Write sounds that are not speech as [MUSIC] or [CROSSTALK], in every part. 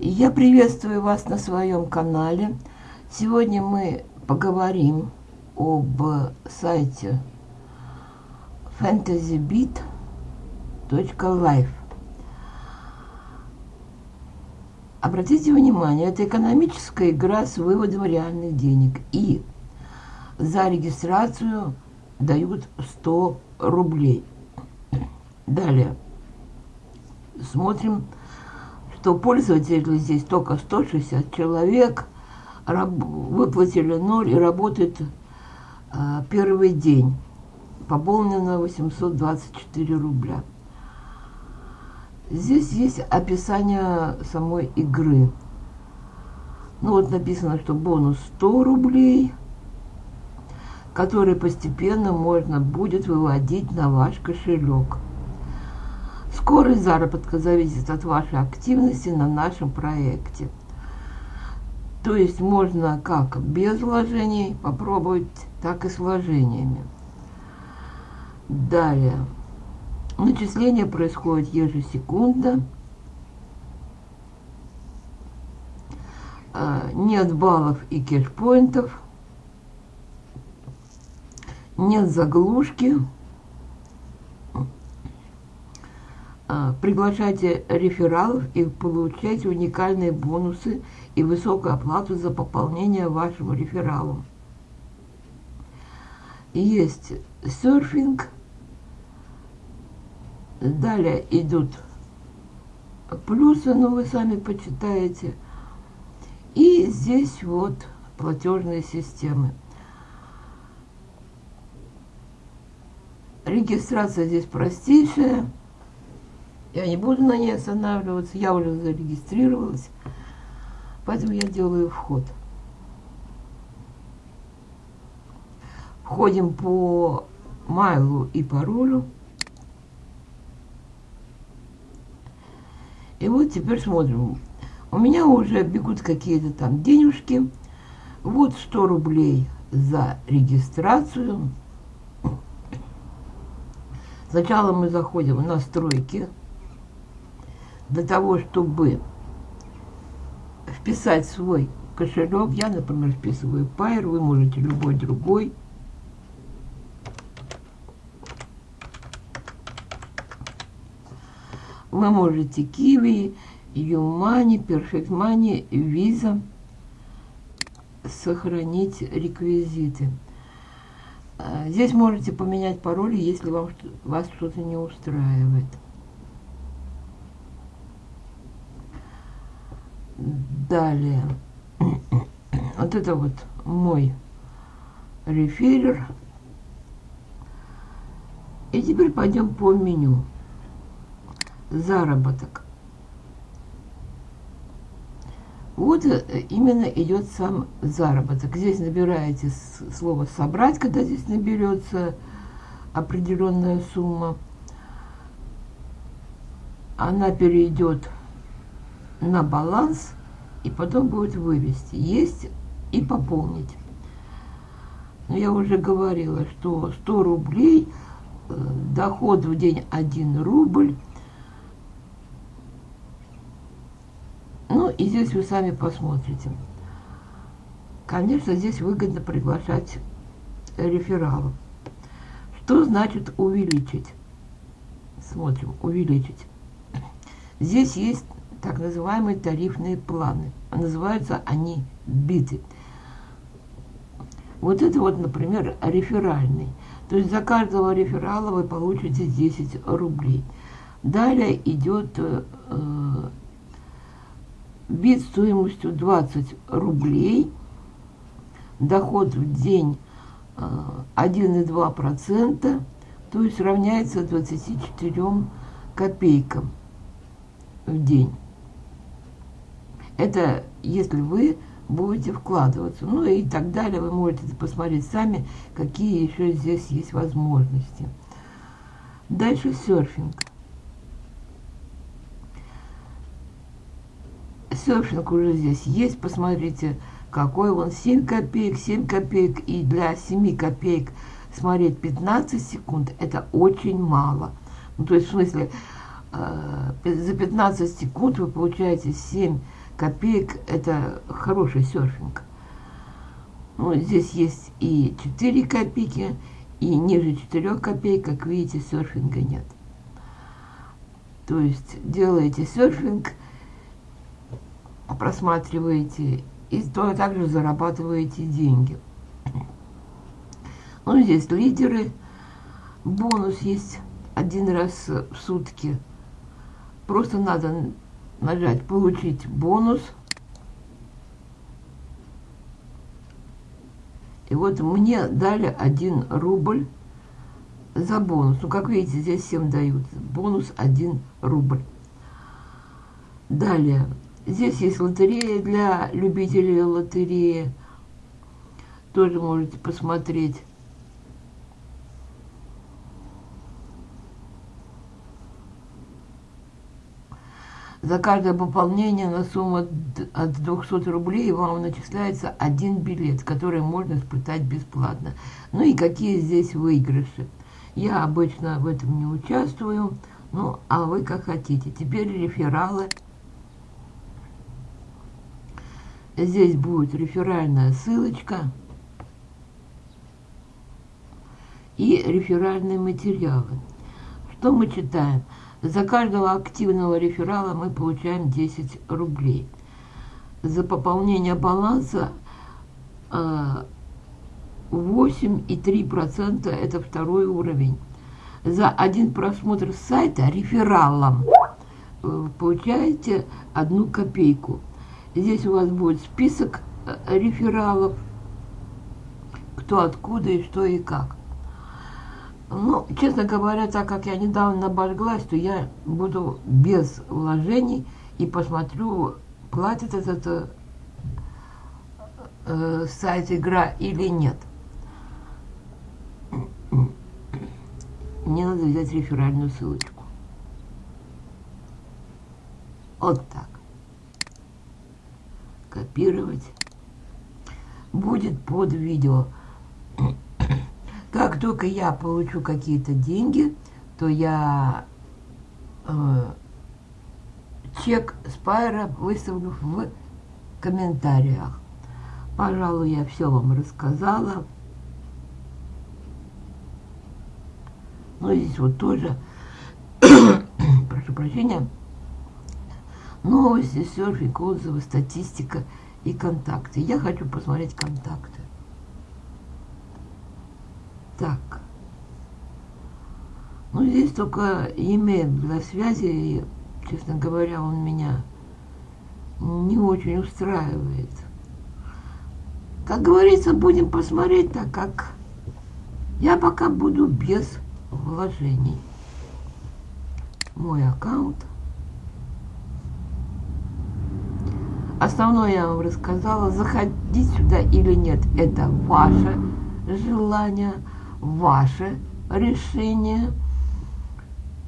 Я приветствую вас на своем канале. Сегодня мы поговорим об сайте fantasybeat.life. Обратите внимание, это экономическая игра с выводом реальных денег. И за регистрацию дают 100 рублей. Далее. Смотрим, что пользователей здесь только 160 человек. Выплатили 0 и работает а, первый день. Пополнено 824 рубля. Здесь есть описание самой игры. Ну вот написано, что бонус 100 рублей, который постепенно можно будет выводить на ваш кошелек. Скорость заработка зависит от вашей активности на нашем проекте. То есть можно как без вложений попробовать, так и с вложениями. Далее. Начисление происходит ежесекундно. А, нет баллов и кэшпоинтов. Нет заглушки. А, приглашайте рефералов и получайте уникальные бонусы и высокую оплату за пополнение вашим рефералом. Есть серфинг – Далее идут плюсы, но вы сами почитаете. И здесь вот платежные системы. Регистрация здесь простейшая. Я не буду на ней останавливаться. Я уже зарегистрировалась. Поэтому я делаю вход. Входим по майлу и паролю. И вот теперь смотрим. У меня уже бегут какие-то там денежки. Вот 100 рублей за регистрацию. Сначала мы заходим в настройки для того, чтобы вписать свой кошелек. Я, например, вписываю Pair, вы можете любой другой. Вы можете Kiwi, Юмани, Perfect Money, Visa сохранить реквизиты. А, здесь можете поменять пароли, если вам, вас что-то не устраивает. Далее. [CLEARS THROAT] Вот это вот мой реферер. И теперь пойдем по меню заработок. Вот э, именно идет сам заработок. Здесь набираете слово «собрать», когда здесь наберется определенная сумма. Она перейдет на баланс и потом будет вывести. Есть и пополнить. Я уже говорила, что 100 рублей, э, доход в день 1 рубль – Ну, и здесь вы сами посмотрите. Конечно, здесь выгодно приглашать рефералов. Что значит увеличить? Смотрим, увеличить. Здесь есть так называемые тарифные планы. Называются они биты. Вот это вот, например, реферальный. То есть за каждого реферала вы получите 10 рублей. Далее идет э, бит стоимостью 20 рублей, доход в день 1,2%, э, то есть равняется 24 копейкам в день. Это если вы будете вкладываться. Ну и так далее. Вы можете посмотреть сами, какие еще здесь есть возможности. Дальше серфинг. серфинг уже здесь есть. Посмотрите, какой он. 7 копеек, 7 копеек. И для 7 копеек смотреть 15 секунд, это очень мало. Ну, то есть, в смысле, э, за 15 секунд вы получаете 7 копеек это хороший серфинг. Ну, здесь есть и 4 копейки, и ниже 4 копеек, как видите, серфинга нет. То есть делаете серфинг, просматриваете и то также зарабатываете деньги. Ну, здесь лидеры, бонус есть один раз в сутки. Просто надо нажать «Получить бонус». И вот мне дали 1 рубль за бонус. Ну, как видите, здесь всем дают. Бонус 1 рубль. Далее. Здесь есть лотерея для любителей лотереи. Тоже можете посмотреть. За каждое пополнение на сумму от 200 рублей вам начисляется один билет, который можно испытать бесплатно. Ну и какие здесь выигрыши. Я обычно в этом не участвую, ну а вы как хотите. Теперь рефералы. Здесь будет реферальная ссылочка и реферальные материалы. Что мы читаем? За каждого активного реферала мы получаем 10 рублей. За пополнение баланса 8,3% э, это второй уровень. За один просмотр сайта рефералом э, получаете одну копейку. Здесь у вас будет список э, рефералов, кто откуда и что и как. Ну, честно говоря, так как я недавно обожглась, то я буду без вложений и посмотрю, платит этот э, э, сайт игра или нет. Мне надо взять реферальную ссылочку. Вот так. Копировать. Будет под видео. Как только я получу какие-то деньги, то я э, чек Спайра выставлю в комментариях. Пожалуй, я все вам рассказала. Ну, здесь вот тоже, [COUGHS] прошу прощения, новости, серфинг, отзывы, статистика и контакты. Я хочу посмотреть контакты. Так. Ну, здесь только имя для связи, и, честно говоря, он меня не очень устраивает. Как говорится, будем посмотреть, так как я пока буду без вложений. Мой аккаунт. Основное я вам рассказала. Заходить сюда или нет, это ваше желание ваше решение.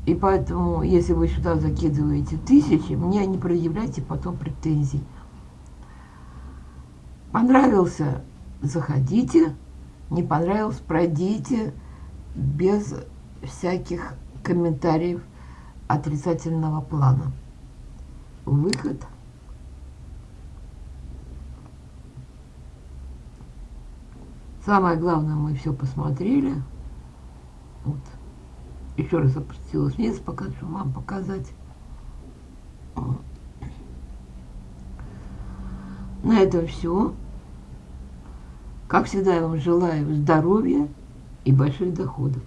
И поэтому, если вы сюда закидываете тысячи, мне не предъявляйте потом претензий. Понравился – заходите, не понравилось – пройдите без всяких комментариев отрицательного плана. Выход – Самое главное, мы все посмотрели. Вот. Еще раз опустилась вниз, пока что вам показать. На этом все. Как всегда, я вам желаю здоровья и больших доходов.